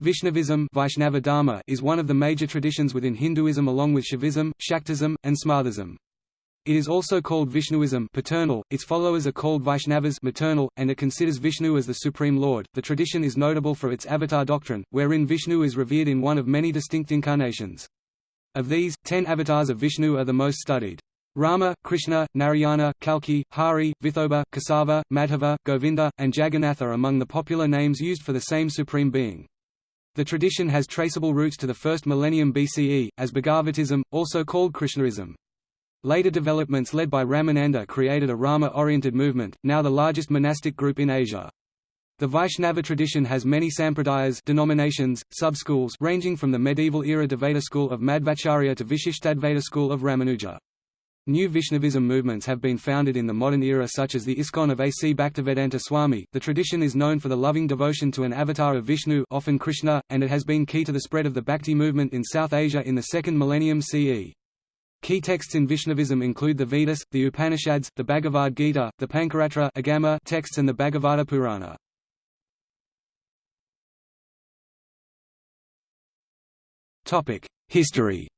Vaishnavism Vaishnava is one of the major traditions within Hinduism along with Shaivism, Shaktism, and Smartism. It is also called Vishnuism paternal, its followers are called Vaishnavas maternal, and it considers Vishnu as the Supreme Lord. The tradition is notable for its avatar doctrine, wherein Vishnu is revered in one of many distinct incarnations. Of these, ten avatars of Vishnu are the most studied. Rama, Krishna, Narayana, Kalki, Hari, Vithoba, Kesava, Madhava, Govinda, and Jagannath are among the popular names used for the same Supreme Being. The tradition has traceable roots to the first millennium BCE, as Bhagavatism, also called Krishnaism. Later developments led by Ramananda created a Rama-oriented movement, now the largest monastic group in Asia. The Vaishnava tradition has many sampradayas denominations, sub-schools ranging from the medieval era Dvaita school of Madhvacharya to Vishishtadvaita school of Ramanuja. New Vaishnavism movements have been founded in the modern era such as the ISKCON of A.C. Bhaktivedanta Swami. The tradition is known for the loving devotion to an avatar of Vishnu often Krishna, and it has been key to the spread of the Bhakti movement in South Asia in the second millennium CE. Key texts in Vaishnavism include the Vedas, the Upanishads, the Bhagavad Gita, the Pancaratra Agama texts and the Bhagavata Purana. History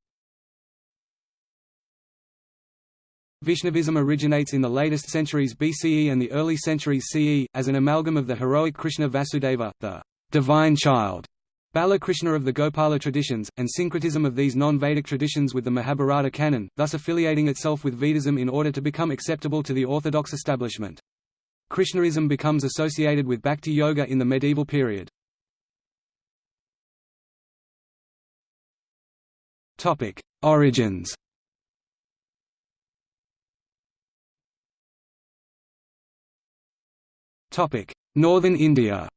Vaishnavism originates in the latest centuries BCE and the early centuries CE, as an amalgam of the heroic Krishna Vasudeva, the divine child, Bala Krishna of the Gopala traditions, and syncretism of these non-Vedic traditions with the Mahabharata canon, thus affiliating itself with Vedism in order to become acceptable to the orthodox establishment. Krishnaism becomes associated with Bhakti Yoga in the medieval period. Origins Northern India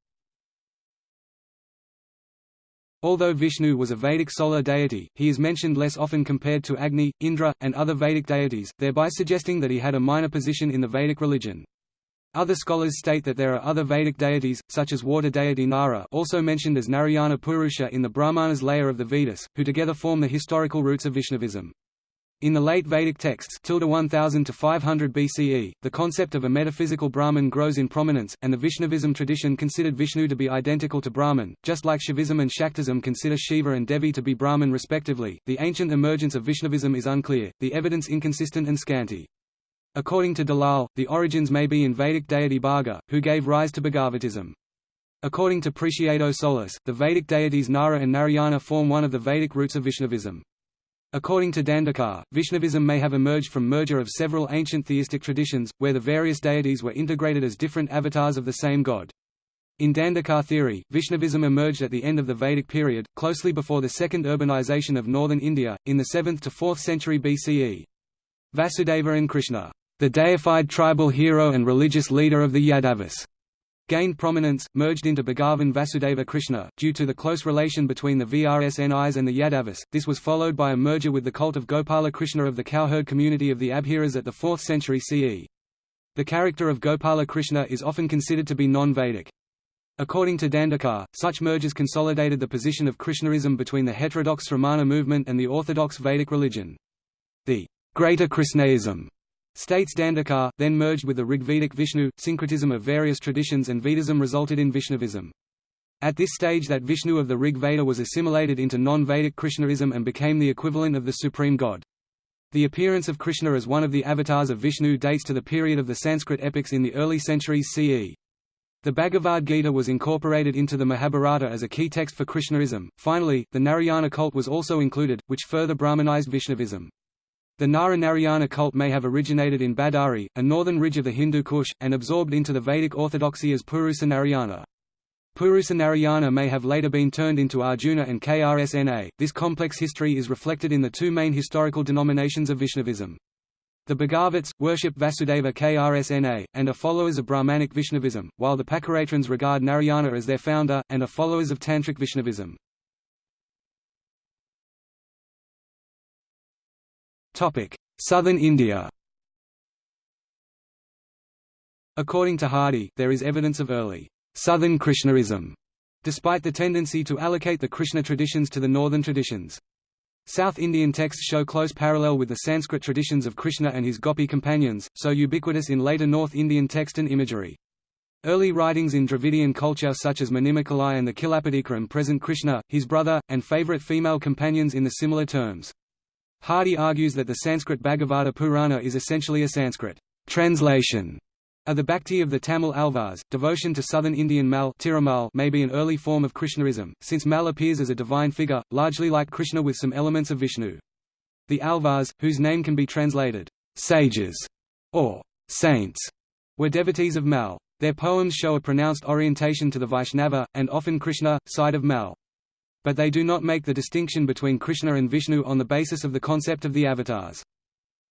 Although Vishnu was a Vedic solar deity, he is mentioned less often compared to Agni, Indra, and other Vedic deities, thereby suggesting that he had a minor position in the Vedic religion. Other scholars state that there are other Vedic deities, such as water deity Nara also mentioned as Narayana Purusha in the Brahmanas layer of the Vedas, who together form the historical roots of Vaishnavism. In the late Vedic texts 1000 to 500 BCE, the concept of a metaphysical Brahman grows in prominence, and the Vaishnavism tradition considered Vishnu to be identical to Brahman, just like Shaivism and Shaktism consider Shiva and Devi to be Brahman respectively. The ancient emergence of Vaishnavism is unclear, the evidence inconsistent and scanty. According to Dalal, the origins may be in Vedic deity Bharga, who gave rise to Bhagavatism. According to Preciado Solis, the Vedic deities Nara and Narayana form one of the Vedic roots of Vaishnavism. According to Dandekar, Vaishnavism may have emerged from merger of several ancient theistic traditions, where the various deities were integrated as different avatars of the same god. In Dandekar theory, Vaishnavism emerged at the end of the Vedic period, closely before the second urbanization of northern India, in the 7th to 4th century BCE. Vasudeva and Krishna, the deified tribal hero and religious leader of the Yadavas, gained prominence, merged into Bhagavan Vasudeva Krishna, due to the close relation between the Vrsnis and the Yadavas. This was followed by a merger with the cult of Gopala Krishna of the cowherd community of the Abhiras at the 4th century CE. The character of Gopala Krishna is often considered to be non-Vedic. According to Dandekar, such mergers consolidated the position of Krishnaism between the heterodox Sramana movement and the orthodox Vedic religion. The Greater Krishnaism States Dandekar, then merged with the Rigvedic Vishnu, syncretism of various traditions and Vedism resulted in Vaishnavism. At this stage that Vishnu of the Rig Veda was assimilated into non-Vedic Krishnaism and became the equivalent of the supreme god. The appearance of Krishna as one of the avatars of Vishnu dates to the period of the Sanskrit epics in the early centuries CE. The Bhagavad Gita was incorporated into the Mahabharata as a key text for Krishnaism. Finally, the Narayana cult was also included, which further Brahmanized Vaishnavism. The Nara Narayana cult may have originated in Badari, a northern ridge of the Hindu Kush, and absorbed into the Vedic orthodoxy as Purusa Narayana. Purusa Narayana may have later been turned into Arjuna and Krsna. This complex history is reflected in the two main historical denominations of Vaishnavism. The Bhagavats, worship Vasudeva Krsna, and are followers of Brahmanic Vaishnavism, while the Pancaratrins regard Narayana as their founder, and are followers of Tantric Vaishnavism. Southern India According to Hardy, there is evidence of early Southern Krishnaism, despite the tendency to allocate the Krishna traditions to the northern traditions. South Indian texts show close parallel with the Sanskrit traditions of Krishna and his gopi companions, so ubiquitous in later North Indian text and imagery. Early writings in Dravidian culture such as Manimekalai and the Cilappatikaram present Krishna, his brother, and favorite female companions in the similar terms. Hardy argues that the Sanskrit Bhagavata Purana is essentially a Sanskrit translation of the Bhakti of the Tamil Alvars. Devotion to southern Indian Mal may be an early form of Krishnaism, since Mal appears as a divine figure, largely like Krishna with some elements of Vishnu. The Alvars, whose name can be translated sages or saints, were devotees of Mal. Their poems show a pronounced orientation to the Vaishnava, and often Krishna, side of Mal. But they do not make the distinction between Krishna and Vishnu on the basis of the concept of the avatars.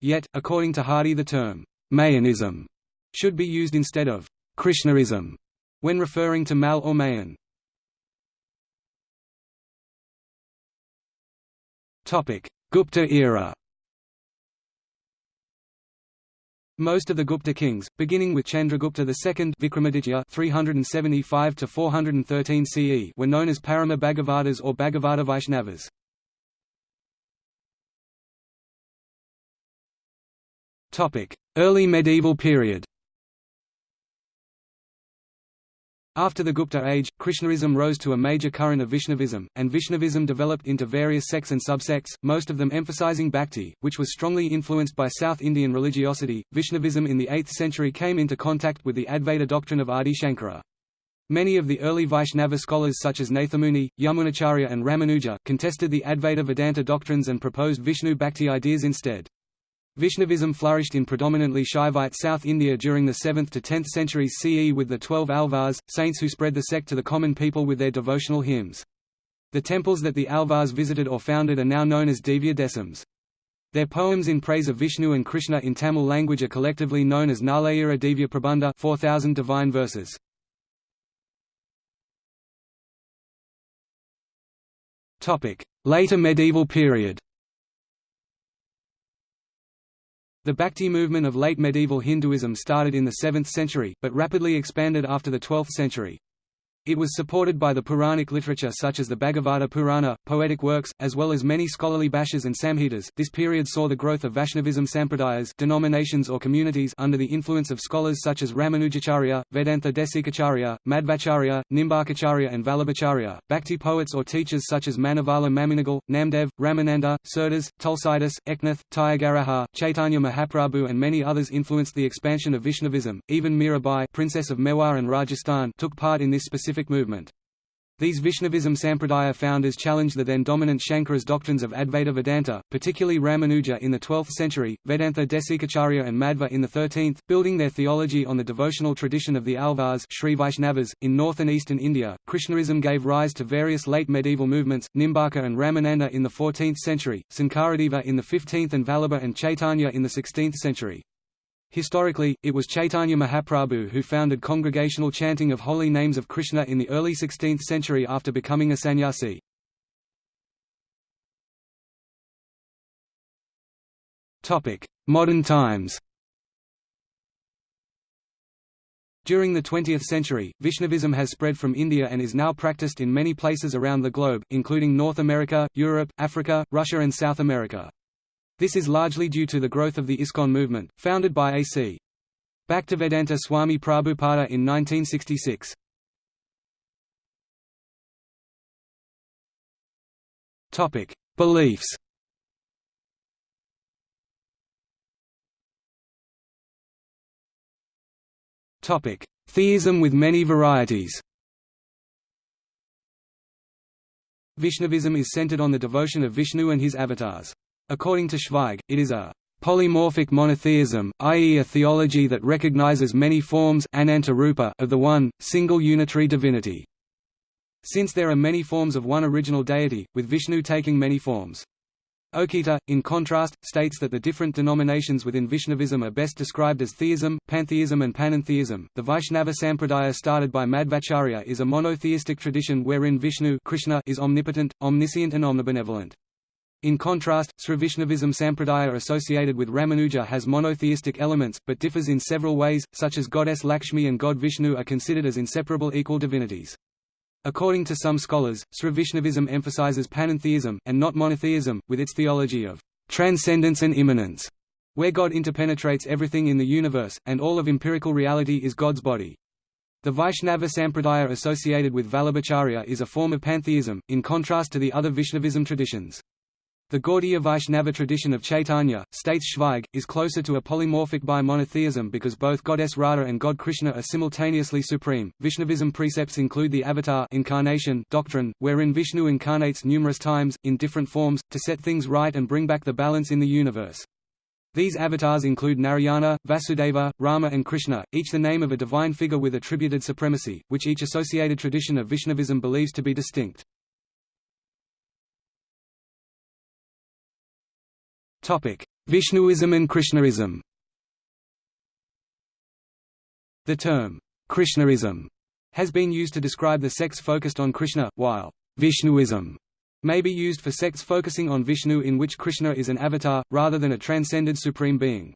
Yet, according to Hardy the term, Mayonism, should be used instead of Krishnaism when referring to Mal or Mayon. Gupta era Most of the Gupta kings, beginning with Chandragupta II Vikramaditya 375 to 413 CE, were known as Parama Bhagavatas or Bhagavata Vaishnavas. Topic: Early medieval period. After the Gupta age, Krishnaism rose to a major current of Vaishnavism, and Vaishnavism developed into various sects and subsects, most of them emphasizing bhakti, which was strongly influenced by South Indian religiosity. Vaishnavism in the 8th century came into contact with the Advaita doctrine of Adi Shankara. Many of the early Vaishnava scholars such as Nathamuni, Yamunacharya and Ramanuja contested the Advaita Vedanta doctrines and proposed Vishnu bhakti ideas instead. Vaishnavism flourished in predominantly Shaivite South India during the 7th to 10th centuries CE with the Twelve Alvars, saints who spread the sect to the common people with their devotional hymns. The temples that the Alvars visited or founded are now known as Divya Desams. Their poems in praise of Vishnu and Krishna in Tamil language are collectively known as Nalayira Divya Prabandha 4,000 divine verses. Later medieval period The Bhakti movement of late medieval Hinduism started in the 7th century, but rapidly expanded after the 12th century. It was supported by the Puranic literature such as the Bhagavata Purana, poetic works, as well as many scholarly bhashyas and samhitas. This period saw the growth of Vaishnavism sampradayas denominations or communities under the influence of scholars such as Ramanujacharya, Vedanta Desikacharya, Madhvacharya, Nimbarkacharya and Vallabhacharya, Bhakti poets or teachers such as Manavala Mamunigal, Namdev, Ramananda, Surdas, Tulsidas, Eknath, Tyagaraja, Chaitanya Mahaprabhu and many others influenced the expansion of Vaishnavism. Even Mirabai Princess of Mewar and Rajasthan took part in this specific movement. These Vaishnavism Sampradaya founders challenged the then dominant Shankara's doctrines of Advaita Vedanta, particularly Ramanuja in the 12th century, Vedanta Desikacharya and Madhva in the 13th, building their theology on the devotional tradition of the Alvars Sri Vaishnavas. .In north and eastern India, Krishnaism gave rise to various late medieval movements, Nimbarka and Ramananda in the 14th century, Sankaradeva in the 15th and Vallabha and Chaitanya in the 16th century. Historically, it was Chaitanya Mahaprabhu who founded congregational chanting of holy names of Krishna in the early 16th century after becoming a sannyasi. Modern times During the 20th century, Vaishnavism has spread from India and is now practiced in many places around the globe, including North America, Europe, Africa, Russia and South America. This is largely due to the growth of the ISKCON movement, founded by A.C. Bhaktivedanta Swami Prabhupada in 1966. Topic: Beliefs. Topic: Theism with many varieties. Vaishnavism is centered on the devotion of Vishnu and his avatars. According to Schweig, it is a polymorphic monotheism, i.e. a theology that recognizes many forms of the one, single unitary divinity. Since there are many forms of one original deity, with Vishnu taking many forms. Okita, in contrast, states that the different denominations within Vaishnavism are best described as theism, pantheism and panentheism. The Vaishnava Sampradaya started by Madhvacharya is a monotheistic tradition wherein Vishnu Krishna is omnipotent, omniscient and omnibenevolent. In contrast, Srivaishnavism Sampradaya associated with Ramanuja has monotheistic elements, but differs in several ways, such as goddess Lakshmi and god Vishnu are considered as inseparable equal divinities. According to some scholars, Srivaishnavism emphasizes panentheism, and not monotheism, with its theology of transcendence and immanence, where God interpenetrates everything in the universe, and all of empirical reality is God's body. The Vaishnava Sampradaya associated with Vallabhacharya is a form of pantheism, in contrast to the other Vaishnavism traditions. The Gaudiya Vaishnava tradition of Chaitanya, states Schweig, is closer to a polymorphic bi-monotheism because both goddess Radha and god Krishna are simultaneously supreme. Vaishnavism precepts include the avatar incarnation doctrine, wherein Vishnu incarnates numerous times, in different forms, to set things right and bring back the balance in the universe. These avatars include Narayana, Vasudeva, Rama and Krishna, each the name of a divine figure with attributed supremacy, which each associated tradition of Vaishnavism believes to be distinct. Vishnuism and Krishnaism The term, Krishnaism, has been used to describe the sects focused on Krishna, while Vishnuism may be used for sects focusing on Vishnu in which Krishna is an avatar, rather than a transcended supreme being.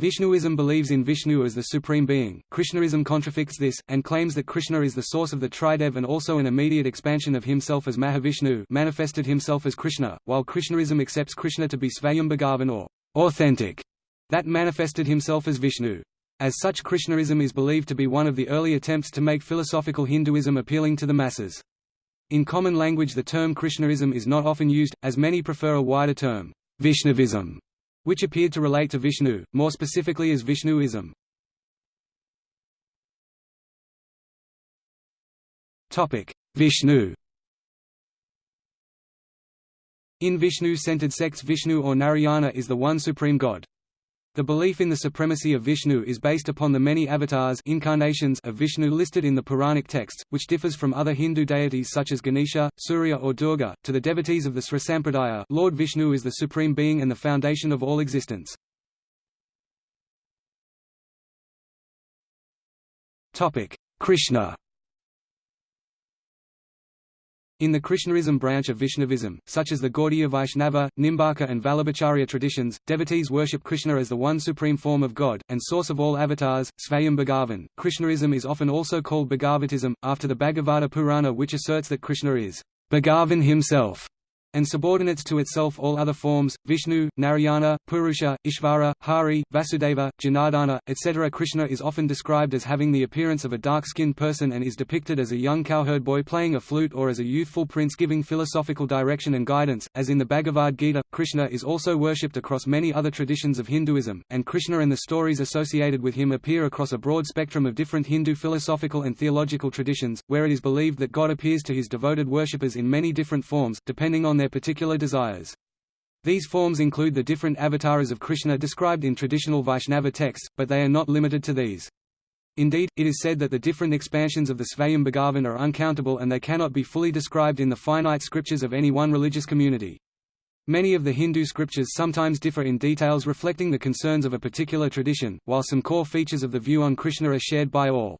Vishnuism believes in Vishnu as the supreme being, Krishnaism contradicts this, and claims that Krishna is the source of the Tridev and also an immediate expansion of himself as Mahavishnu manifested himself as Krishna, while Krishnaism accepts Krishna to be Svayambhagavan or authentic, that manifested himself as Vishnu. As such Krishnaism is believed to be one of the early attempts to make philosophical Hinduism appealing to the masses. In common language the term Krishnaism is not often used, as many prefer a wider term, Vaishnavism, which appeared to relate to Vishnu, more specifically as Vishnuism. Vishnu In Vishnu-centered sects Vishnu or Narayana is the one supreme god. The belief in the supremacy of Vishnu is based upon the many avatars incarnations of Vishnu listed in the Puranic texts, which differs from other Hindu deities such as Ganesha, Surya or Durga. To the devotees of the Sri Sampradaya, Lord Vishnu is the supreme being and the foundation of all existence. Krishna in the Krishnaism branch of Vaishnavism, such as the Gaudiya Vaishnava, Nimbarka and Vallabhacharya traditions, devotees worship Krishna as the one supreme form of God, and source of all avatars, Svayam Bhagavan. Krishnaism is often also called Bhagavatism, after the Bhagavata Purana which asserts that Krishna is Bhagavan himself and subordinates to itself all other forms, Vishnu, Narayana, Purusha, Ishvara, Hari, Vasudeva, Janardana, etc. Krishna is often described as having the appearance of a dark-skinned person and is depicted as a young cowherd boy playing a flute or as a youthful prince giving philosophical direction and guidance. As in the Bhagavad Gita, Krishna is also worshipped across many other traditions of Hinduism, and Krishna and the stories associated with him appear across a broad spectrum of different Hindu philosophical and theological traditions, where it is believed that God appears to his devoted worshippers in many different forms, depending on their particular desires. These forms include the different avatars of Krishna described in traditional Vaishnava texts, but they are not limited to these. Indeed, it is said that the different expansions of the Svayam Bhagavan are uncountable and they cannot be fully described in the finite scriptures of any one religious community. Many of the Hindu scriptures sometimes differ in details reflecting the concerns of a particular tradition, while some core features of the view on Krishna are shared by all.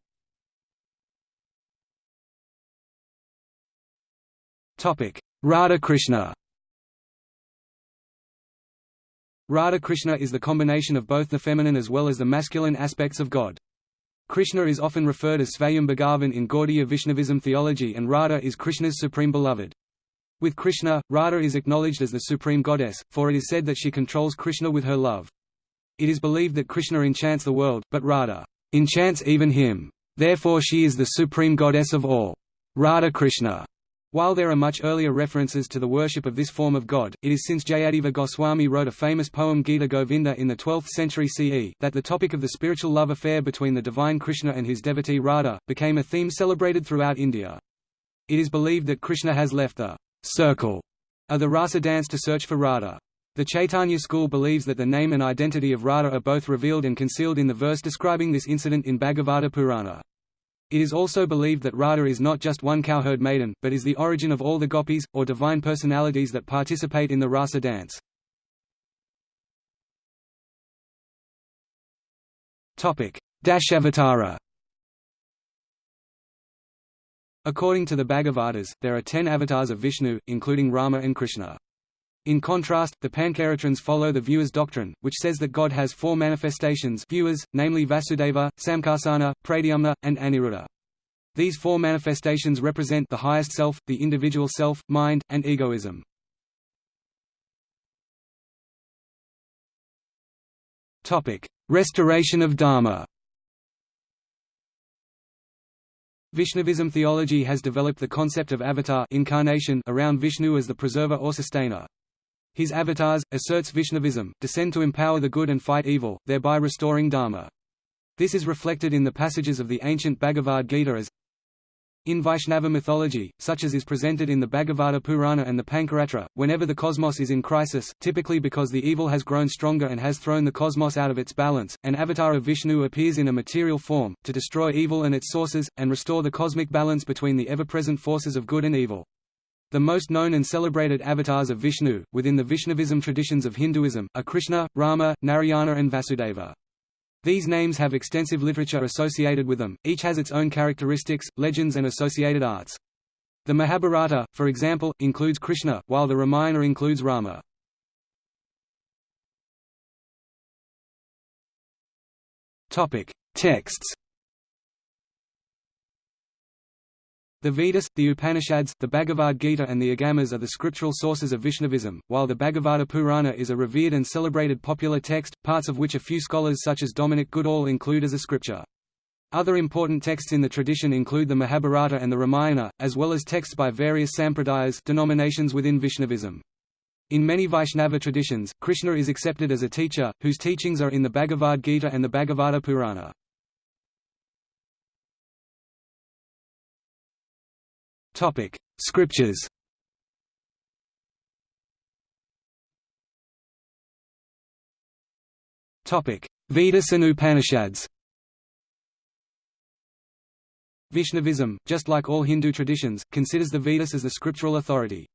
Radha Krishna Radha Krishna is the combination of both the feminine as well as the masculine aspects of God. Krishna is often referred as Svayam Bhagavan in Gaudiya Vaishnavism theology and Radha is Krishna's supreme beloved. With Krishna, Radha is acknowledged as the supreme goddess, for it is said that she controls Krishna with her love. It is believed that Krishna enchants the world, but Radha enchants even him. Therefore she is the supreme goddess of all. Radha Krishna while there are much earlier references to the worship of this form of god, it is since Jayadeva Goswami wrote a famous poem Gita Govinda in the 12th century CE, that the topic of the spiritual love affair between the divine Krishna and his devotee Radha, became a theme celebrated throughout India. It is believed that Krishna has left the circle of the rasa dance to search for Radha. The Chaitanya school believes that the name and identity of Radha are both revealed and concealed in the verse describing this incident in Bhagavata Purana. It is also believed that Radha is not just one cowherd maiden, but is the origin of all the gopis, or divine personalities that participate in the rasa dance. Dashavatara According to the Bhagavatas, there are ten avatars of Vishnu, including Rama and Krishna. In contrast, the Pancaratrins follow the Viewers doctrine, which says that God has four manifestations vyuhas, namely Vasudeva, Samkarsana, Pradyumna, and Aniruddha. These four manifestations represent the highest self, the individual self, mind, and egoism. Restoration of Dharma Vaishnavism theology has developed the concept of avatar incarnation around Vishnu as the preserver or sustainer. His avatars, asserts Vaishnavism, descend to empower the good and fight evil, thereby restoring dharma. This is reflected in the passages of the ancient Bhagavad Gita as in Vaishnava mythology, such as is presented in the Bhagavata Purana and the Pancaratra, whenever the cosmos is in crisis, typically because the evil has grown stronger and has thrown the cosmos out of its balance, an avatar of Vishnu appears in a material form, to destroy evil and its sources, and restore the cosmic balance between the ever-present forces of good and evil. The most known and celebrated avatars of Vishnu, within the Vaishnavism traditions of Hinduism, are Krishna, Rama, Narayana and Vasudeva. These names have extensive literature associated with them, each has its own characteristics, legends and associated arts. The Mahabharata, for example, includes Krishna, while the Ramayana includes Rama. Texts The Vedas, the Upanishads, the Bhagavad Gita and the Agamas are the scriptural sources of Vaishnavism, while the Bhagavata Purana is a revered and celebrated popular text, parts of which a few scholars such as Dominic Goodall include as a scripture. Other important texts in the tradition include the Mahabharata and the Ramayana, as well as texts by various sampradayas denominations within Vaishnavism. In many Vaishnava traditions, Krishna is accepted as a teacher, whose teachings are in the Bhagavad Gita and the Bhagavata Purana. Topic: Scriptures. Topic: Vedas and Upanishads. Vaishnavism, just like all Hindu traditions, considers the Vedas as the scriptural authority.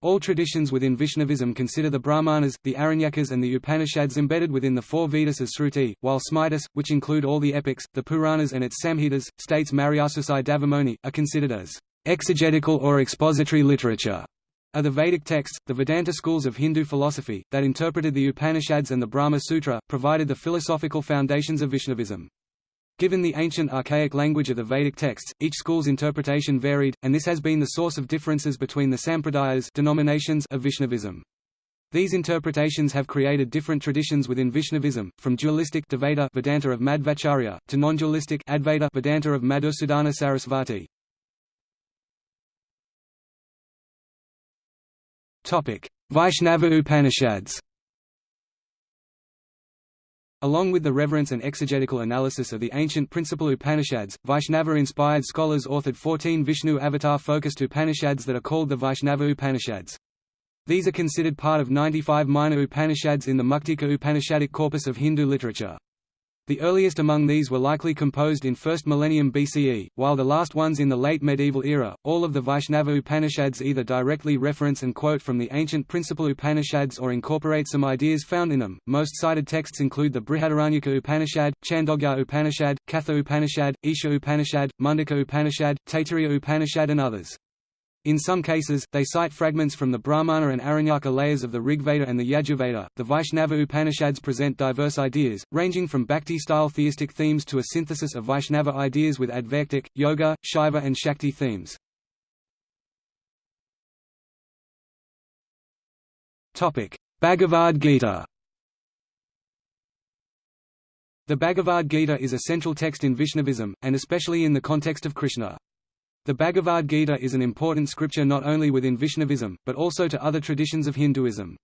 All traditions within Vaishnavism consider the Brahmanas, the Aranyakas and the Upanishads embedded within the four Vedas as Sruti, while Smritis, which include all the epics, the Puranas and its Samhitas, states Mariasusai Dhavamony, are considered as exegetical or expository literature are the Vedic texts, the Vedanta schools of Hindu philosophy, that interpreted the Upanishads and the Brahma Sutra, provided the philosophical foundations of Vaishnavism. Given the ancient archaic language of the Vedic texts, each school's interpretation varied, and this has been the source of differences between the sampradayas denominations of Vaishnavism. These interpretations have created different traditions within Vaishnavism, from dualistic Dvaita Vedanta of Madhvacharya, to non-dualistic Advaita Vedanta of Madhusudana Sarasvati. Vaishnava Upanishads Along with the reverence and exegetical analysis of the ancient principal Upanishads, Vaishnava-inspired scholars authored 14 Vishnu avatar-focused Upanishads that are called the Vaishnava Upanishads. These are considered part of 95 minor Upanishads in the Muktika Upanishadic corpus of Hindu literature. The earliest among these were likely composed in 1st millennium BCE, while the last ones in the late medieval era. All of the Vaishnava Upanishads either directly reference and quote from the ancient principal Upanishads or incorporate some ideas found in them. Most cited texts include the Brihadaranyaka Upanishad, Chandogya Upanishad, Katha Upanishad, Isha Upanishad, Mundaka Upanishad, Taittiriya Upanishad, and others. In some cases, they cite fragments from the Brahmana and Aranyaka layers of the Rigveda and the Yajurveda. The Vaishnava Upanishads present diverse ideas, ranging from bhakti-style theistic themes to a synthesis of Vaishnava ideas with Advaitic, Yoga, Shaiva and Shakti themes. Bhagavad Gita The Bhagavad Gita is a central text in Vaishnavism, and especially in the context of Krishna. The Bhagavad Gita is an important scripture not only within Vaishnavism, but also to other traditions of Hinduism.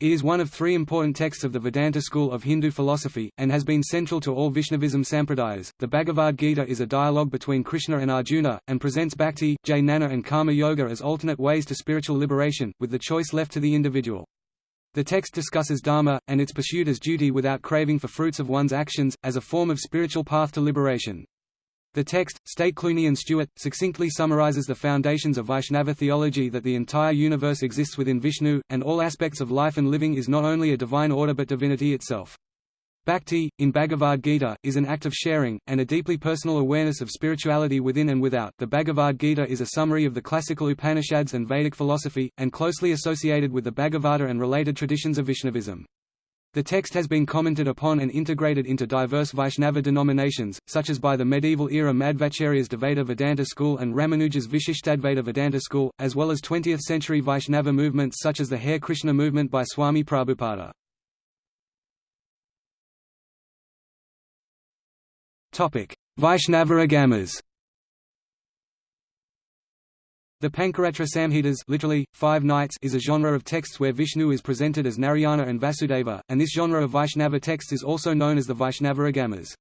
It is one of three important texts of the Vedanta school of Hindu philosophy, and has been central to all Vaishnavism sampradayas. The Bhagavad Gita is a dialogue between Krishna and Arjuna, and presents bhakti, jnana, and karma yoga as alternate ways to spiritual liberation, with the choice left to the individual. The text discusses dharma, and its pursuit as duty without craving for fruits of one's actions, as a form of spiritual path to liberation. The text, state Clooney and Stewart, succinctly summarizes the foundations of Vaishnava theology that the entire universe exists within Vishnu, and all aspects of life and living is not only a divine order but divinity itself. Bhakti, in Bhagavad Gita, is an act of sharing, and a deeply personal awareness of spirituality within and without. The Bhagavad Gita is a summary of the classical Upanishads and Vedic philosophy, and closely associated with the Bhagavata and related traditions of Vaishnavism. The text has been commented upon and integrated into diverse Vaishnava denominations, such as by the medieval-era Madhvacharya's Dvaita Vedanta school and Ramanuja's Vishishtadvaita Vedanta school, as well as 20th-century Vaishnava movements such as the Hare Krishna movement by Swami Prabhupada. Vaishnava Agamas The Pancaratra Samhitas literally, five nights is a genre of texts where Vishnu is presented as Narayana and Vasudeva, and this genre of Vaishnava text is also known as the Vaishnava Agamas.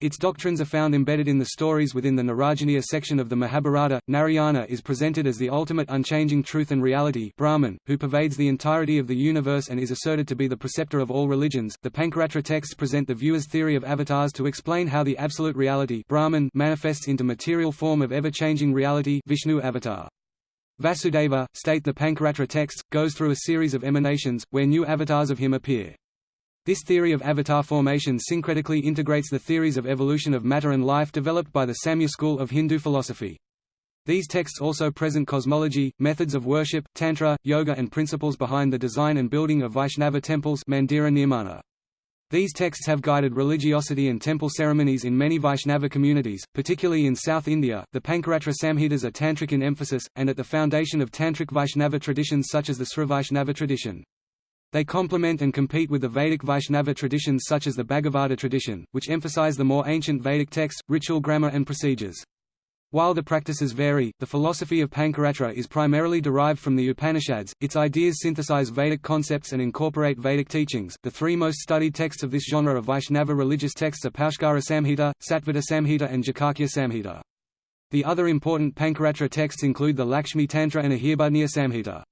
Its doctrines are found embedded in the stories within the Narayaniya section of the Mahabharata. Narayana is presented as the ultimate unchanging truth and reality Brahman, who pervades the entirety of the universe and is asserted to be the preceptor of all religions. The Pancaratra texts present the viewer's theory of avatars to explain how the absolute reality Brahman manifests into material form of ever-changing reality Vishnu avatar. Vasudeva, state the Pancaratra texts, goes through a series of emanations, where new avatars of him appear. This theory of avatar formation syncretically integrates the theories of evolution of matter and life developed by the Samkhya school of Hindu philosophy. These texts also present cosmology, methods of worship, tantra, yoga and principles behind the design and building of Vaishnava temples Mandira Nirmana. These texts have guided religiosity and temple ceremonies in many Vaishnava communities, particularly in South India. The Pancaratra Samhitas are tantric in emphasis, and at the foundation of tantric Vaishnava traditions such as the Srivaishnava tradition. They complement and compete with the Vedic Vaishnava traditions such as the Bhagavata tradition, which emphasize the more ancient Vedic texts, ritual grammar and procedures. While the practices vary, the philosophy of Pancaratra is primarily derived from the Upanishads. Its ideas synthesize Vedic concepts and incorporate Vedic teachings. The three most studied texts of this genre of Vaishnava religious texts are Paushkara Samhita, Sattvata Samhita, and Jayakhya Samhita. The other important Pancaratra texts include the Lakshmi Tantra and Ahirbudhnya Samhita.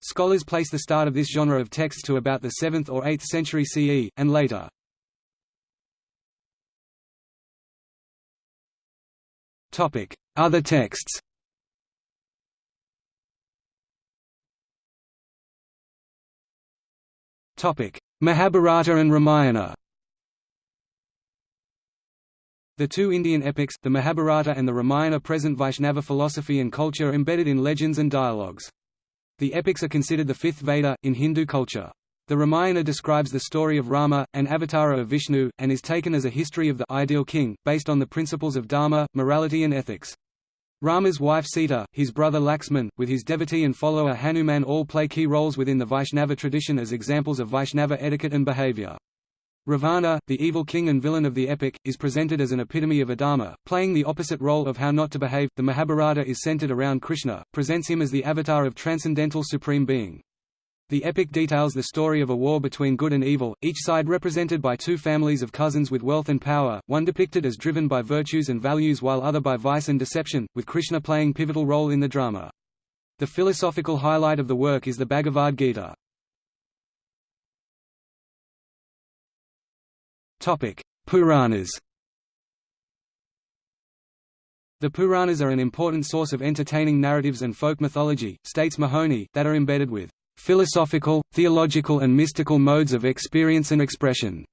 Scholars place the start of this genre of texts to about the 7th or 8th century CE, and later. Other texts Mahabharata and Ramayana The two Indian epics, the Mahabharata and the Ramayana present Vaishnava philosophy and culture embedded in legends and dialogues. The epics are considered the fifth Veda, in Hindu culture. The Ramayana describes the story of Rama, an avatar of Vishnu, and is taken as a history of the ideal king, based on the principles of dharma, morality and ethics. Rama's wife Sita, his brother Laxman, with his devotee and follower Hanuman all play key roles within the Vaishnava tradition as examples of Vaishnava etiquette and behavior. Ravana, the evil king and villain of the epic, is presented as an epitome of adharma, playing the opposite role of how not to behave. The Mahabharata is centered around Krishna, presents him as the avatar of transcendental supreme being. The epic details the story of a war between good and evil, each side represented by two families of cousins with wealth and power, one depicted as driven by virtues and values while other by vice and deception, with Krishna playing pivotal role in the drama. The philosophical highlight of the work is the Bhagavad Gita. Puranas. The Puranas are an important source of entertaining narratives and folk mythology, states Mahoney, that are embedded with philosophical, theological and mystical modes of experience and expression,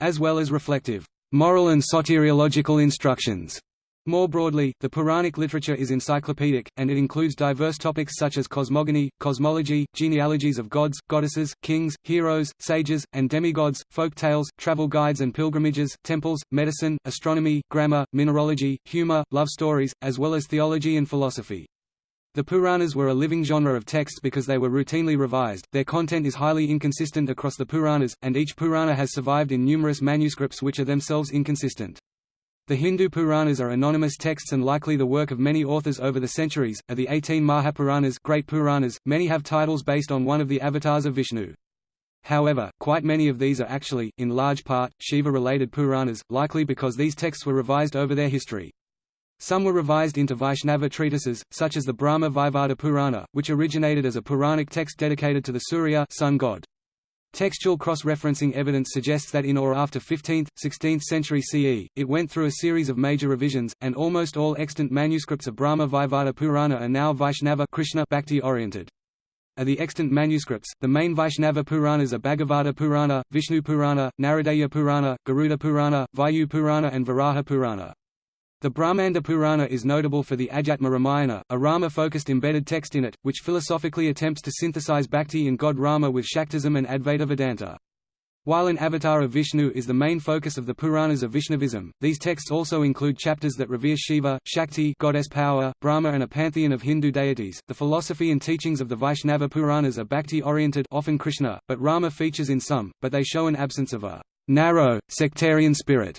as well as reflective, moral and soteriological instructions. More broadly, the Puranic literature is encyclopedic, and it includes diverse topics such as cosmogony, cosmology, genealogies of gods, goddesses, kings, heroes, sages, and demigods, folk tales, travel guides and pilgrimages, temples, medicine, astronomy, grammar, mineralogy, humor, love stories, as well as theology and philosophy. The Puranas were a living genre of texts because they were routinely revised, their content is highly inconsistent across the Puranas, and each Purana has survived in numerous manuscripts which are themselves inconsistent. The Hindu Puranas are anonymous texts and likely the work of many authors over the centuries. Of the 18 Mahapuranas, Great Puranas, many have titles based on one of the avatars of Vishnu. However, quite many of these are actually, in large part, Shiva-related Puranas, likely because these texts were revised over their history. Some were revised into Vaishnava treatises, such as the Brahma Vaivarta Purana, which originated as a Puranic text dedicated to the Surya sun god. Textual cross-referencing evidence suggests that in or after 15th, 16th century CE, it went through a series of major revisions, and almost all extant manuscripts of Brahma Vaivarta Purana are now Vaishnava Krishna Bhakti-oriented. Of the extant manuscripts, the main Vaishnava Puranas are Bhagavata Purana, Vishnu Purana, Naradiya Purana, Garuda Purana, Vayu Purana and Varaha Purana. The Brahmanda Purana is notable for the Adhyatma Ramayana, a Rama-focused embedded text in it, which philosophically attempts to synthesize bhakti in god Rama with Shaktism and Advaita Vedanta. While an avatar of Vishnu is the main focus of the Puranas of Vaishnavism, these texts also include chapters that revere Shiva, Shakti, goddess power, Brahma, and a pantheon of Hindu deities. The philosophy and teachings of the Vaishnava Puranas are bhakti-oriented, often Krishna, but Rama features in some, but they show an absence of a narrow, sectarian spirit.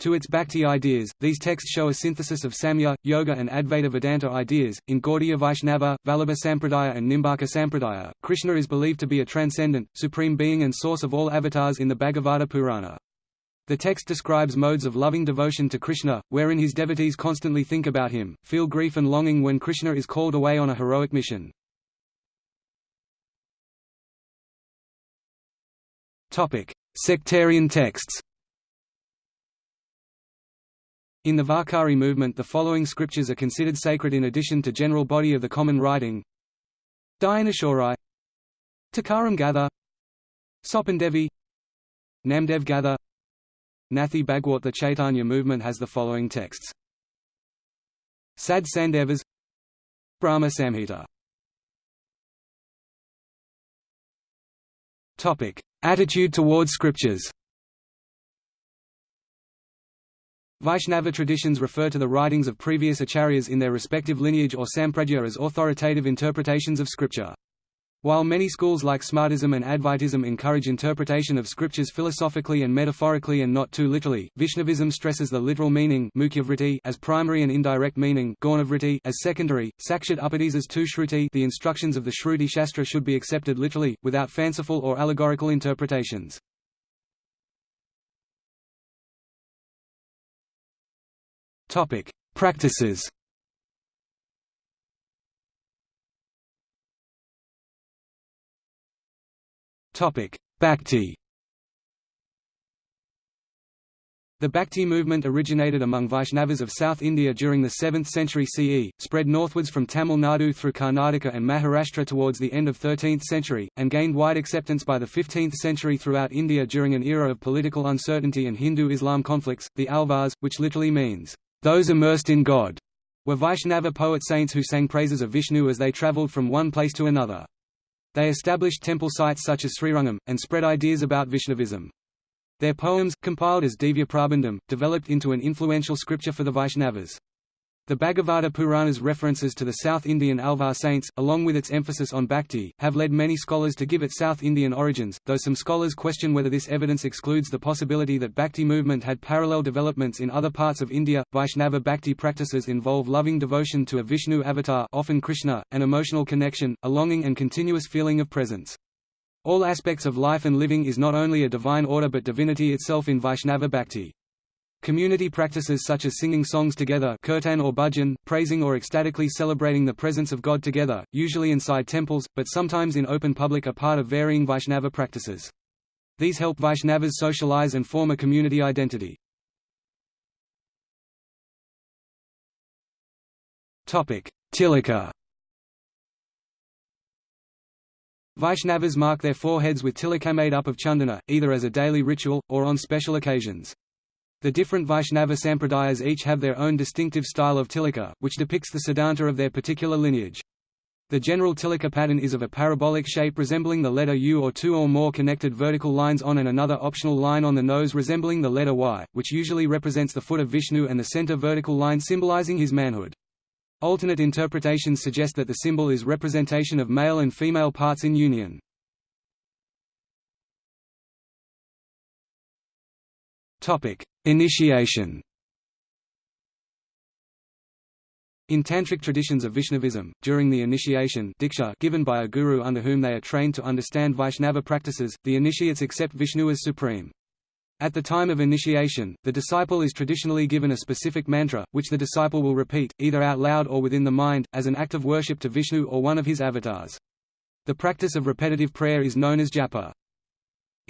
To its Bhakti ideas, these texts show a synthesis of Samkhya, Yoga and Advaita Vedanta ideas. In Gaudiya Vaishnava, Vallabha Sampradaya and Nimbarka Sampradaya, Krishna is believed to be a transcendent, supreme being and source of all avatars in the Bhagavata Purana. The text describes modes of loving devotion to Krishna, wherein his devotees constantly think about him, feel grief and longing when Krishna is called away on a heroic mission. Sectarian texts In the Varkari movement the following scriptures are considered sacred in addition to general body of the common writing. Dnyaneshwari Tukaram Gatha Sopandevi Namdev Nathi Bhagwat The Chaitanya movement has the following texts. Sad Sandevas Brahma Samhita. Attitude towards scriptures. Vaishnava traditions refer to the writings of previous acharyas in their respective lineage or sampradaya as authoritative interpretations of scripture. While many schools like Smartism and Advaitism encourage interpretation of scriptures philosophically and metaphorically and not too literally, Vaishnavism stresses the literal meaning as primary and indirect meaning as secondary. Sakshat Upadis as tu Shruti the instructions of the Shruti Shastra should be accepted literally, without fanciful or allegorical interpretations. Practices. Topic: Bhakti. The Bhakti movement originated among Vaishnavas of South India during the 7th century CE, spread northwards from Tamil Nadu through Karnataka and Maharashtra towards the end of 13th century, and gained wide acceptance by the 15th century throughout India during an era of political uncertainty and Hindu-Islam conflicts. The Alvars, which literally means, those immersed in God, were Vaishnava poet saints who sang praises of Vishnu as they travelled from one place to another. They established temple sites such as Srirangam, and spread ideas about Vaishnavism. Their poems, compiled as Divya Prabandham, developed into an influential scripture for the Vaishnavas. The Bhagavata Purana's references to the South Indian Alvar saints, along with its emphasis on bhakti, have led many scholars to give it South Indian origins, though some scholars question whether this evidence excludes the possibility that bhakti movement had parallel developments in other parts of India. Vaishnava bhakti practices involve loving devotion to a Vishnu avatar, often Krishna, an emotional connection, a longing and continuous feeling of presence. All aspects of life and living is not only a divine order but divinity itself in Vaishnava bhakti. Community practices such as singing songs together kirtan or bhajan, praising or ecstatically celebrating the presence of God together, usually inside temples, but sometimes in open public are part of varying Vaishnava practices. These help Vaishnavas socialize and form a community identity. Tilaka Vaishnavas mark their foreheads with tilaka made up of chandana, either as a daily ritual, or on special occasions. The different Vaishnava sampradayas each have their own distinctive style of tilaka, which depicts the siddhanta of their particular lineage. The general tilaka pattern is of a parabolic shape resembling the letter U or two or more connected vertical lines on and another optional line on the nose resembling the letter Y, which usually represents the foot of Vishnu and the center vertical line symbolizing his manhood. Alternate interpretations suggest that the symbol is representation of male and female parts in union. Topic: Initiation. In tantric traditions of Vaishnavism, during the initiation diksha given by a guru under whom they are trained to understand Vaishnava practices, the initiates accept Vishnu as supreme. At the time of initiation, the disciple is traditionally given a specific mantra, which the disciple will repeat, either out loud or within the mind, as an act of worship to Vishnu or one of his avatars. The practice of repetitive prayer is known as japa.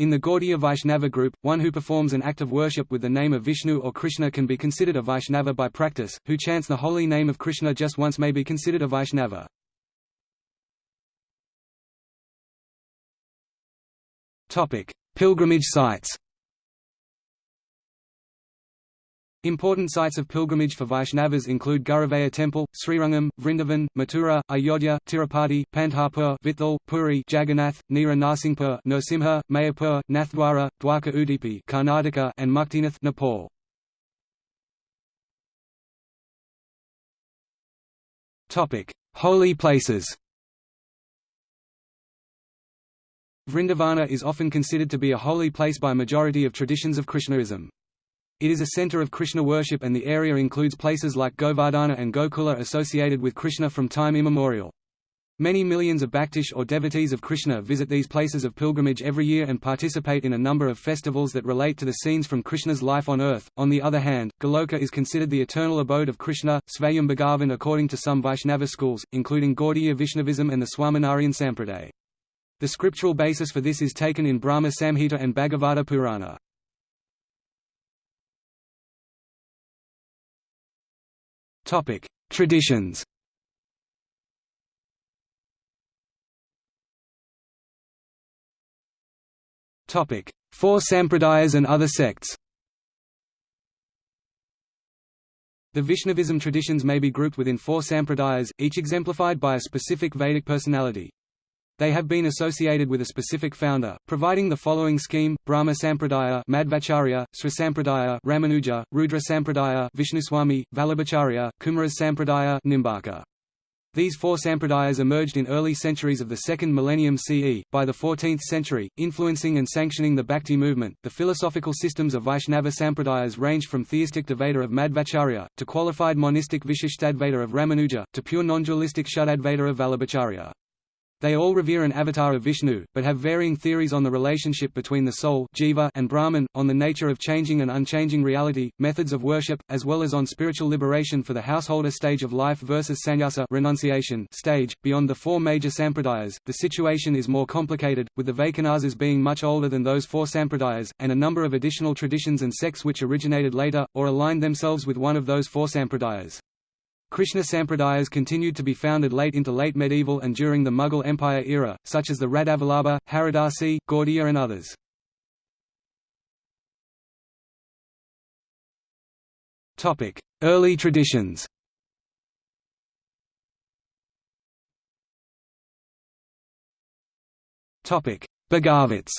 In the Gaudiya Vaishnava group, one who performs an act of worship with the name of Vishnu or Krishna can be considered a Vaishnava by practice, who chants the holy name of Krishna just once may be considered a Vaishnava. Pilgrimage sites Important sites of pilgrimage for Vaishnavas include Guruvayur Temple, Srirangam, Vrindavan, Mathura, Ayodhya, Tirupati, Pandharpur, Vithal, Puri, Jagannath, Nira Narsingpur, Nrsimha, Mayapur, Nathdwara, Dwarka Udupi Karnataka, and Muktinath Nepal. Holy places Vrindavana is often considered to be a holy place by majority of traditions of Krishnaism. It is a center of Krishna worship and the area includes places like Govardhana and Gokula associated with Krishna from time immemorial. Many millions of bhaktish or devotees of Krishna visit these places of pilgrimage every year and participate in a number of festivals that relate to the scenes from Krishna's life on earth. On the other hand, Goloka is considered the eternal abode of Krishna, Svayam Bhagavan according to some Vaishnava schools, including Gaudiya Vaishnavism and the Swaminarayan Sampradaya. The scriptural basis for this is taken in Brahma Samhita and Bhagavata Purana. Traditions. Topic: Four Sampradayas and other sects. The Vaishnavism traditions may be grouped within four sampradayas, each exemplified by a specific Vedic personality. They have been associated with a specific founder, providing the following scheme: Brahma Sampradaya, Madhvacharya, Sri Sampradaya, Ramanuja, Rudra Sampradaya, Vishnuswami, Vallabhacharya, Kumaras Sampradaya, Nimbarka. These four sampradayas emerged in early centuries of the second millennium CE. By the 14th century, influencing and sanctioning the Bhakti movement, the philosophical systems of Vaishnava sampradayas range from theistic Dvaita of Madhvacharya, to qualified monistic Vishishtadvaita of Ramanuja, to pure non-dualistic Shuddhadvaita of Vallabhacharya. They all revere an avatar of Vishnu, but have varying theories on the relationship between the soul jiva and Brahman, on the nature of changing and unchanging reality, methods of worship, as well as on spiritual liberation for the householder stage of life versus sannyasa renunciation stage. Beyond the four major sampradayas, the situation is more complicated, with the Vaikhanasas being much older than those four sampradayas, and a number of additional traditions and sects which originated later, or aligned themselves with one of those four sampradayas. Krishna Sampradayas continued to be founded late into late medieval and during the Mughal Empire era, such as the Radhavallabha, Haridasi, Gaudiya and others. Early traditions Bhagavats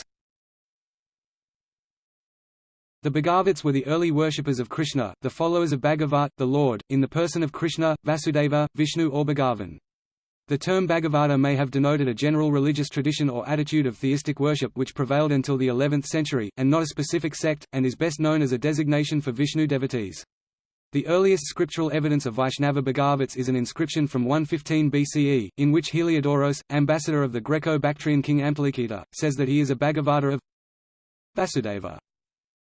the Bhagavats were the early worshippers of Krishna, the followers of Bhagavat, the Lord, in the person of Krishna, Vasudeva, Vishnu or Bhagavan. The term Bhagavata may have denoted a general religious tradition or attitude of theistic worship which prevailed until the 11th century, and not a specific sect, and is best known as a designation for Vishnu devotees. The earliest scriptural evidence of Vaishnava Bhagavats is an inscription from 115 BCE, in which Heliodoros, ambassador of the Greco-Bactrian king Amphilikita, says that he is a Bhagavata of Vasudeva.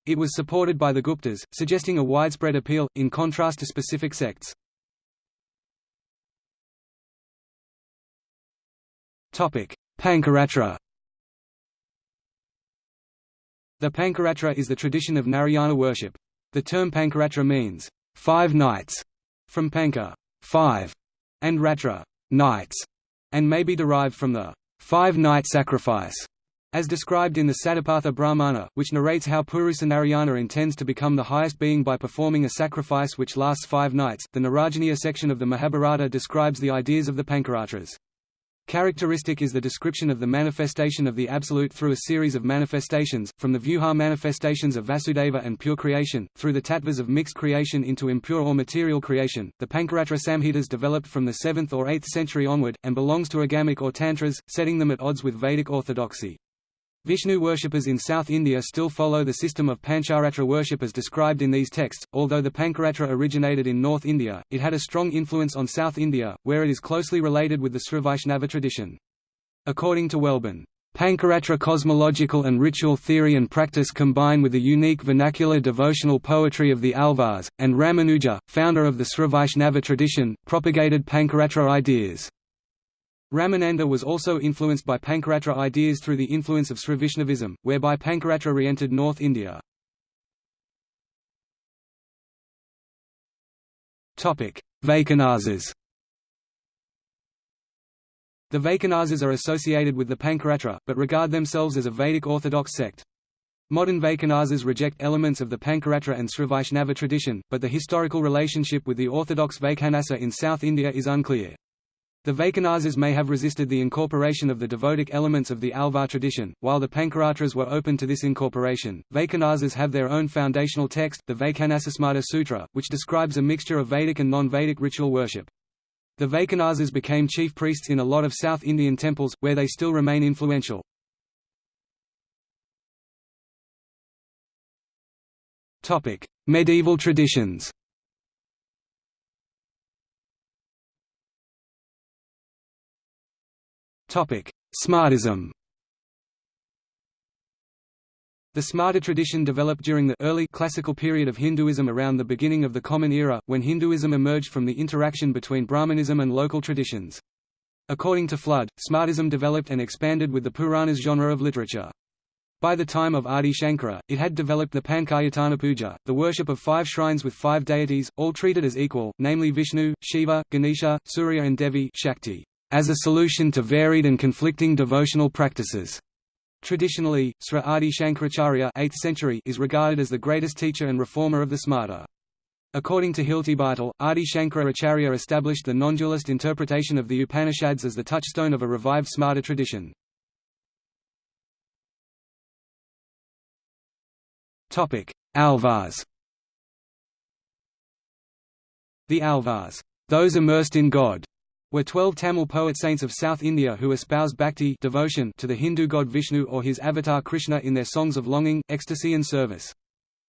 It was supported by the Guptas, suggesting a widespread appeal, in contrast to specific sects. Pancaratra The Pancaratra is the tradition of Narayana worship. The term Pancaratra means, five nights, from Panka five, and Ratra nights, and may be derived from the five-night sacrifice as described in the Satapatha Brahmana, which narrates how Purusa Narayana intends to become the highest being by performing a sacrifice which lasts five nights, the Narayaniya section of the Mahabharata describes the ideas of the Pancaratras. Characteristic is the description of the manifestation of the Absolute through a series of manifestations, from the Vyuha manifestations of Vasudeva and pure creation, through the tattvas of mixed creation into impure or material creation. The Pancaratra Samhitas developed from the 7th or 8th century onward, and belongs to Agamic or Tantras, setting them at odds with Vedic orthodoxy. Vishnu worshippers in South India still follow the system of Pancharatra worship as described in these texts. Although the Pancaratra originated in North India, it had a strong influence on South India, where it is closely related with the Srivaishnava tradition. According to Welbon, Pancaratra cosmological and ritual theory and practice combine with the unique vernacular devotional poetry of the Alvars, and Ramanuja, founder of the Srivaishnava tradition, propagated Pancaratra ideas. Ramananda was also influenced by Pancaratra ideas through the influence of Srivaishnavism, whereby Pancaratra re-entered North India. Vaikhanasas The Vaikhanasas are associated with the Pancaratra, but regard themselves as a Vedic orthodox sect. Modern Vaikhanasas reject elements of the Pancaratra and Srivaishnava tradition, but the historical relationship with the orthodox Vaikhanasa in South India is unclear. The Vaikhanasas may have resisted the incorporation of the devotic elements of the Alvar tradition, while the Pancaratras were open to this incorporation. Vaikhanasas have their own foundational text, the Vaikhanasasmrta Sutra, which describes a mixture of Vedic and non-Vedic ritual worship. The Vaikhanasas became chief priests in a lot of South Indian temples, where they still remain influential. Medieval traditions Smartism The Smarta tradition developed during the early classical period of Hinduism around the beginning of the Common Era, when Hinduism emerged from the interaction between Brahmanism and local traditions. According to Flood, Smartism developed and expanded with the Puranas genre of literature. By the time of Adi Shankara, it had developed the Pankayatana Puja, the worship of five shrines with five deities, all treated as equal, namely Vishnu, Shiva, Ganesha, Surya and Devi Shakti, as a solution to varied and conflicting devotional practices. Traditionally, Sri Adi Shankaracharya 8th century is regarded as the greatest teacher and reformer of the Smarta. According to Hiltebeitel, Adi Shankaracharya established the non-dualist interpretation of the Upanishads as the touchstone of a revived Smarta tradition. Alvars The Alvars, those immersed in God, were twelve Tamil poet saints of South India who espouse bhakti devotion to the Hindu god Vishnu or his avatar Krishna in their songs of longing, ecstasy and service.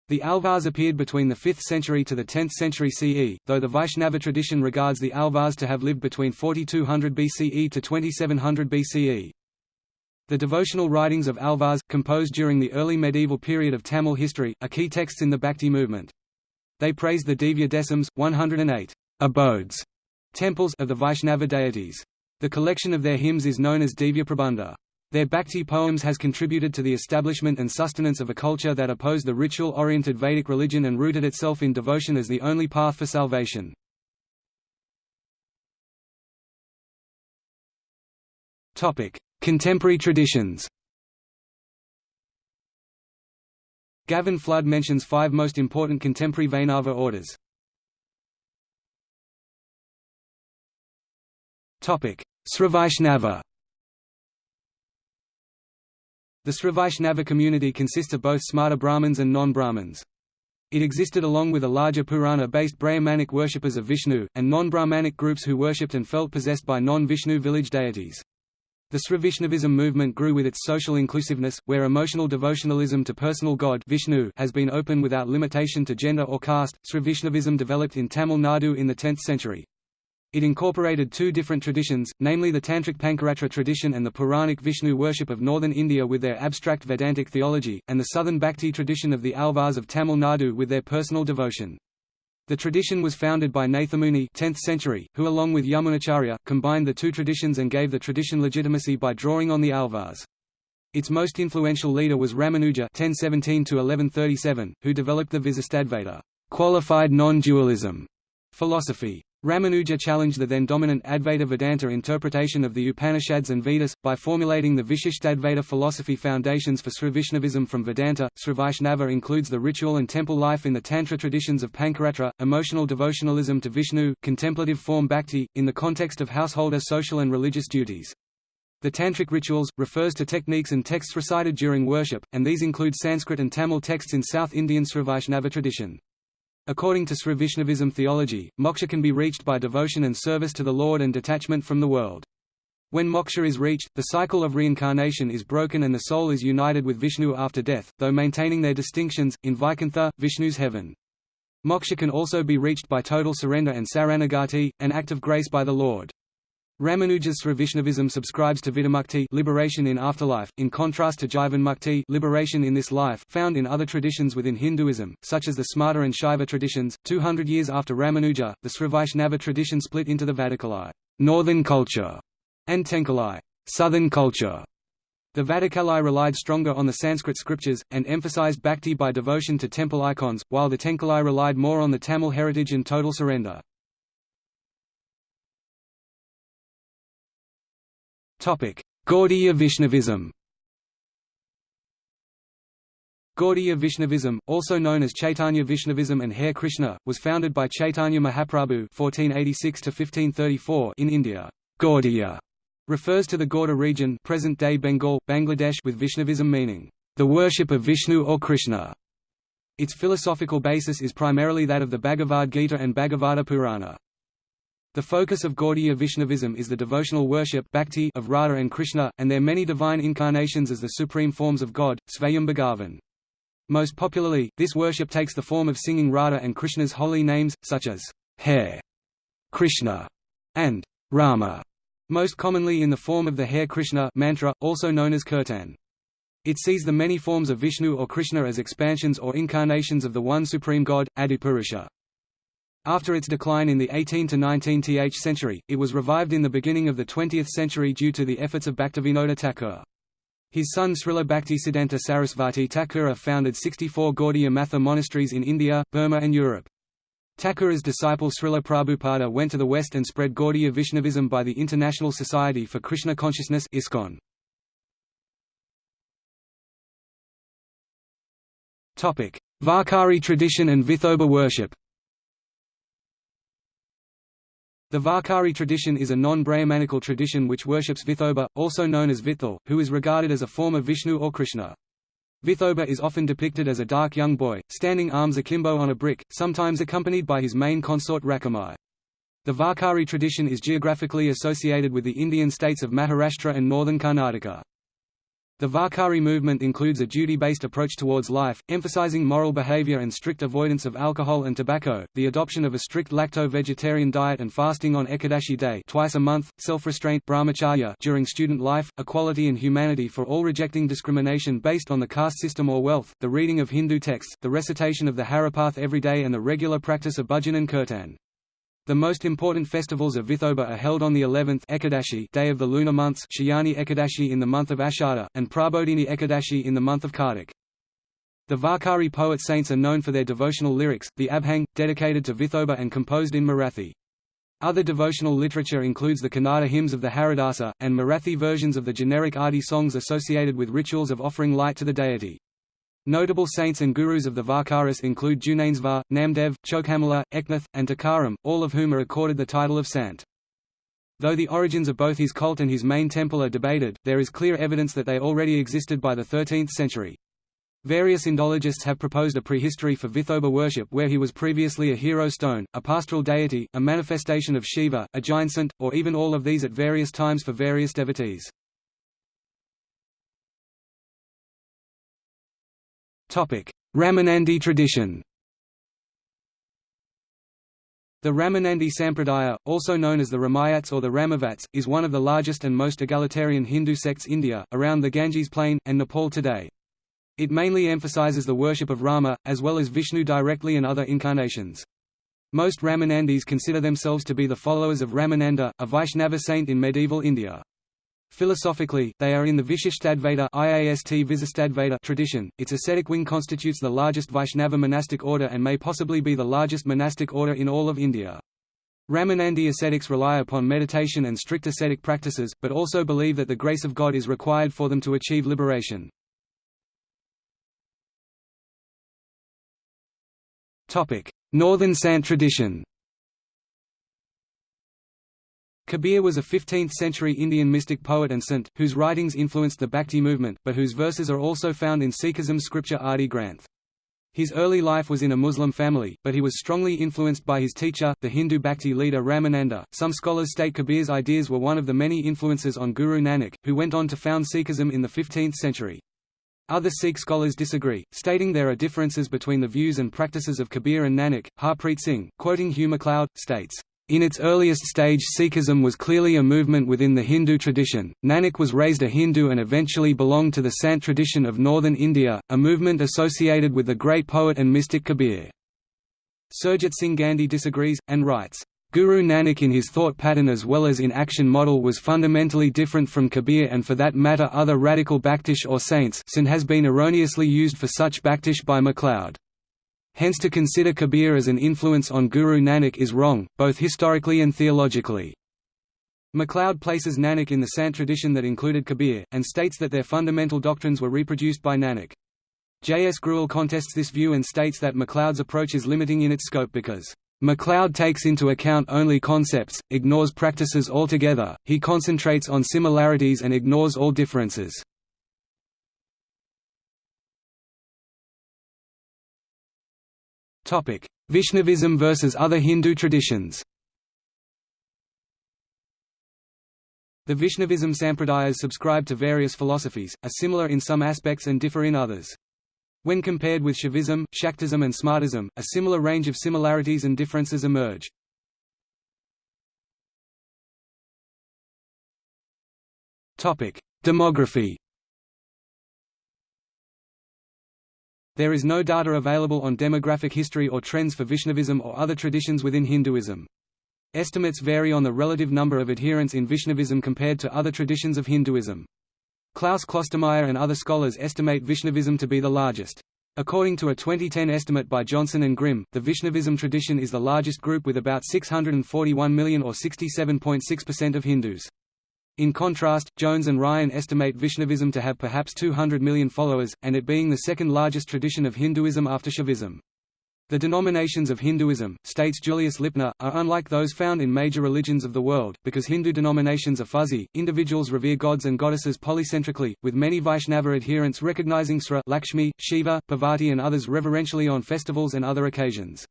The Alvars appeared between the 5th century to the 10th century CE, though the Vaishnava tradition regards the Alvars to have lived between 4200 BCE to 2700 BCE. The devotional writings of Alvars, composed during the early medieval period of Tamil history, are key texts in the Bhakti movement. They praise the Divya Desams, 108 abodes temples of the Vaishnava deities. The collection of their hymns is known as Divya Prabandha. Their Bhakti poems has contributed to the establishment and sustenance of a culture that opposed the ritual-oriented Vedic religion and rooted itself in devotion as the only path for salvation. Contemporary traditions Gavin Flood mentions five most important contemporary Vaishnava orders. Srivaishnava The Srivaishnava community consists of both Smarta Brahmins and non-Brahmins. It existed along with a larger Purana-based Brahmanic worshippers of Vishnu, and non-Brahmanic groups who worshipped and felt possessed by non-Vishnu village deities. The Srivaishnavism movement grew with its social inclusiveness, where emotional devotionalism to personal god Vishnu has been open without limitation to gender or caste. Srivaishnavism developed in Tamil Nadu in the 10th century. It incorporated two different traditions, namely the Tantric Pancaratra tradition and the Puranic Vishnu worship of northern India with their abstract Vedantic theology, and the southern Bhakti tradition of the Alvars of Tamil Nadu with their personal devotion. The tradition was founded by Nathamuni 10th century, who along with Yamunacharya, combined the two traditions and gave the tradition legitimacy by drawing on the Alvars. Its most influential leader was Ramanuja 1017 who developed the Visistadvaita qualified non-dualism philosophy. Ramanuja challenged the then dominant Advaita Vedanta interpretation of the Upanishads and Vedas, by formulating the Vishishtadvaita philosophy foundations for Srivaishnavism from Vedanta. Srivaishnava includes the ritual and temple life in the Tantra traditions of Pancaratra, emotional devotionalism to Vishnu, contemplative form bhakti, in the context of householder social and religious duties. The Tantric rituals, refers to techniques and texts recited during worship, and these include Sanskrit and Tamil texts in South Indian Srivaishnava tradition. According to Srivaishnavism theology, moksha can be reached by devotion and service to the Lord and detachment from the world. When moksha is reached, the cycle of reincarnation is broken and the soul is united with Vishnu after death, though maintaining their distinctions, in Vaikuntha, Vishnu's heaven. Moksha can also be reached by total surrender and saranagati, an act of grace by the Lord. Ramanuja's Srivaishnavism subscribes to Vidamukti liberation in afterlife, in contrast to Jivanmukti liberation in this life found in other traditions within Hinduism, such as the Smarta and Shaiva traditions. 200 years after Ramanuja, the Srivaishnava tradition split into the Vadakalai northern culture and Tenkalai southern culture. The Vadakalai relied stronger on the Sanskrit scriptures, and emphasized bhakti by devotion to temple icons, while the Tenkalai relied more on the Tamil heritage and total surrender. Gaudiya Vaishnavism Gaudiya Vaishnavism, also known as Chaitanya Vaishnavism and Hare Krishna, was founded by Chaitanya Mahaprabhu (1486–1534) in India. Gaudiya refers to the Gauda region, present-day Bengal, Bangladesh, with Vaishnavism meaning the worship of Vishnu or Krishna. Its philosophical basis is primarily that of the Bhagavad Gita and Bhagavata Purana. The focus of Gaudiya Vaishnavism is the devotional worship bhakti of Radha and Krishna, and their many divine incarnations as the supreme forms of God, Svayam Bhagavan. Most popularly, this worship takes the form of singing Radha and Krishna's holy names, such as Hare Krishna and Rama, most commonly in the form of the Hare Krishna mantra, also known as kirtan. It sees the many forms of Vishnu or Krishna as expansions or incarnations of the one supreme god, Adipurusha. After its decline in the 18 to 19th century, it was revived in the beginning of the 20th century due to the efforts of Bhaktivinoda Thakur. His son Srila Bhaktisiddhanta Sarasvati Thakura founded 64 Gaudiya Matha monasteries in India, Burma and Europe. Thakura's disciple Srila Prabhupada went to the West and spread Gaudiya Vaishnavism by the International Society for Krishna Consciousness ISKCON. Varkari tradition and Vithoba worship The Varkari tradition is a non-Brahmanical tradition which worships Vithoba, also known as Vithal, who is regarded as a form of Vishnu or Krishna. Vithoba is often depicted as a dark young boy, standing arms akimbo on a brick, sometimes accompanied by his main consort Rakhumai. The Varkari tradition is geographically associated with the Indian states of Maharashtra and northern Karnataka. The Varkari movement includes a duty-based approach towards life, emphasizing moral behavior and strict avoidance of alcohol and tobacco, the adoption of a strict lacto-vegetarian diet and fasting on Ekadashi day twice a month, self-restraint brahmacharya during student life, equality and humanity for all rejecting discrimination based on the caste system or wealth, the reading of Hindu texts, the recitation of the Haripath every day and the regular practice of bhajan and kirtan. The most important festivals of Vithoba are held on the 11th Ekadashi day of the lunar months Shayani Ekadashi in the month of Ashada, and Prabodhini Ekadashi in the month of Kartik. The Varkari poet saints are known for their devotional lyrics, the Abhang, dedicated to Vithoba and composed in Marathi. Other devotional literature includes the Kannada hymns of the Haridasa, and Marathi versions of the generic Aarti songs associated with rituals of offering light to the deity. Notable saints and gurus of the Varkaris include Jnaneshvar, Namdev, Chokhamala, Eknath, and Tukaram, all of whom are accorded the title of Sant. Though the origins of both his cult and his main temple are debated, there is clear evidence that they already existed by the 13th century. Various Indologists have proposed a prehistory for Vithoba worship where he was previously a hero stone, a pastoral deity, a manifestation of Shiva, a giant saint, or even all of these at various times for various devotees. Ramanandi tradition The Ramanandi Sampradaya, also known as the Ramayats or the Ramavats, is one of the largest and most egalitarian Hindu sects in India, around the Ganges plain, and Nepal today. It mainly emphasizes the worship of Rama, as well as Vishnu directly and other incarnations. Most Ramanandis consider themselves to be the followers of Ramananda, a Vaishnava saint in medieval India. Philosophically, they are in the Vishishtadvaita tradition. Its ascetic wing constitutes the largest Vaishnava monastic order and may possibly be the largest monastic order in all of India. Ramanandi ascetics rely upon meditation and strict ascetic practices, but also believe that the grace of God is required for them to achieve liberation. Northern Sant tradition Kabir was a 15th-century Indian mystic poet and saint, whose writings influenced the Bhakti movement, but whose verses are also found in Sikhism's scripture Adi Granth. His early life was in a Muslim family, but he was strongly influenced by his teacher, the Hindu Bhakti leader Ramananda. Some scholars state Kabir's ideas were one of the many influences on Guru Nanak, who went on to found Sikhism in the 15th century. Other Sikh scholars disagree, stating there are differences between the views and practices of Kabir and Nanak. Harpreet Singh, quoting Hugh MacLeod, states, in its earliest stage Sikhism was clearly a movement within the Hindu tradition. Nanak was raised a Hindu and eventually belonged to the Sant tradition of northern India, a movement associated with the great poet and mystic Kabir. Surjit Singh Gandhi disagrees, and writes, Guru Nanak in his thought pattern as well as in action model was fundamentally different from Kabir and for that matter other radical Bhaktish or saints sin has been erroneously used for such Bhaktish by MacLeod. Hence to consider Kabir as an influence on Guru Nanak is wrong, both historically and theologically. MacLeod places Nanak in the Sant tradition that included Kabir, and states that their fundamental doctrines were reproduced by Nanak. J. S. Grewal contests this view and states that MacLeod's approach is limiting in its scope because MacLeod takes into account only concepts, ignores practices altogether, he concentrates on similarities and ignores all differences. Vaishnavism versus other Hindu traditions The Vaishnavism sampradayas subscribe to various philosophies, are similar in some aspects and differ in others. When compared with Shaivism, Shaktism and Smartism, a similar range of similarities and differences emerge. Demography There is no data available on demographic history or trends for Vaishnavism or other traditions within Hinduism. Estimates vary on the relative number of adherents in Vaishnavism compared to other traditions of Hinduism. Klaus Klostermaier and other scholars estimate Vaishnavism to be the largest. According to a 2010 estimate by Johnson and Grim, the Vaishnavism tradition is the largest group with about 641 million or 67.6% of Hindus. In contrast, Jones and Ryan estimate Vaishnavism to have perhaps 200 million followers, and it being the second largest tradition of Hinduism after Shaivism. The denominations of Hinduism, states Julius Lipner, are unlike those found in major religions of the world, because Hindu denominations are fuzzy, individuals revere gods and goddesses polycentrically, with many Vaishnava adherents recognizing Sri Lakshmi, Shiva, Parvati and others reverentially on festivals and other occasions.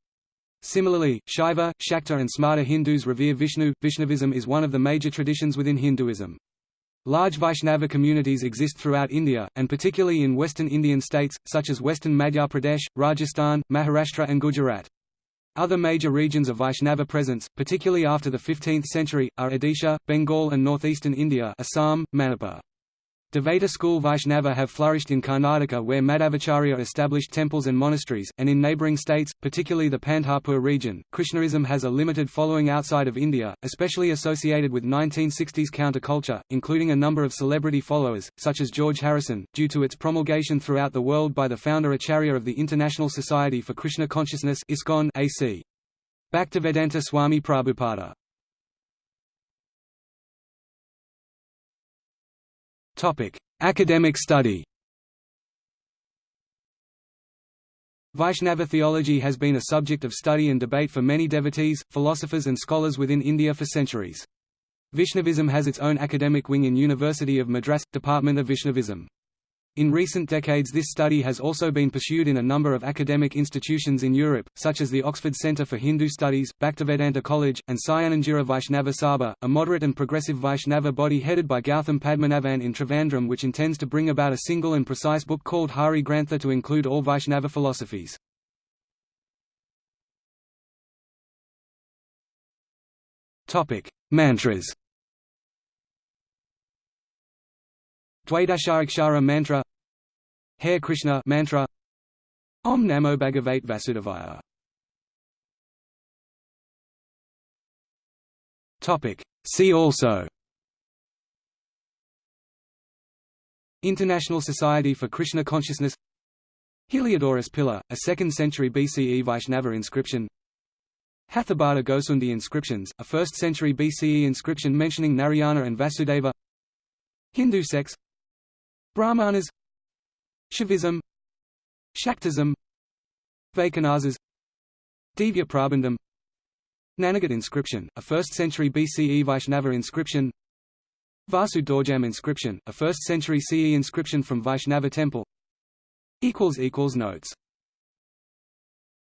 Similarly, Shaiva, Shakta and Smarta Hindus revere Vishnu. Vaishnavism is one of the major traditions within Hinduism. Large Vaishnava communities exist throughout India, and particularly in western Indian states, such as western Madhya Pradesh, Rajasthan, Maharashtra and Gujarat. Other major regions of Vaishnava presence, particularly after the 15th century, are Odisha, Bengal and northeastern India Assam, Manipur. Dvaita school Vaishnava have flourished in Karnataka where Madhavacharya established temples and monasteries, and in neighbouring states, particularly the Pandharpur region. Krishnaism has a limited following outside of India, especially associated with 1960s counterculture, including a number of celebrity followers, such as George Harrison, due to its promulgation throughout the world by the founder Acharya of the International Society for Krishna Consciousness ISKCON AC. Bhaktivedanta Swami Prabhupada Academic study. Vaishnava theology has been a subject of study and debate for many devotees, philosophers and scholars within India for centuries. Vaishnavism has its own academic wing in University of Madras, Department of Vaishnavism. In recent decades this study has also been pursued in a number of academic institutions in Europe, such as the Oxford Centre for Hindu Studies, Bhaktivedanta College, and Sayanangira Vaishnava Sabha, a moderate and progressive Vaishnava body headed by Gautam Padmanabhan in Trivandrum which intends to bring about a single and precise book called Hari Grantha to include all Vaishnava philosophies. Mantras Dvaitasharaksara mantra Hare Krishna mantra Om Namo Bhagavate Vasudevaya. Topic. See also. International Society for Krishna Consciousness. Heliodorus pillar, a 2nd century BCE Vaishnava inscription. Hathibada Ghosundi inscriptions, a 1st century BCE inscription mentioning Narayana and Vasudeva. Hindu sects Brahmanas Shaivism Shaktism Vaikhanasas Divya Prabandham Naneghat inscription, a 1st century BCE Vaishnava inscription Vasu Doorjamb inscription, a 1st century CE inscription from Vaishnava temple Notes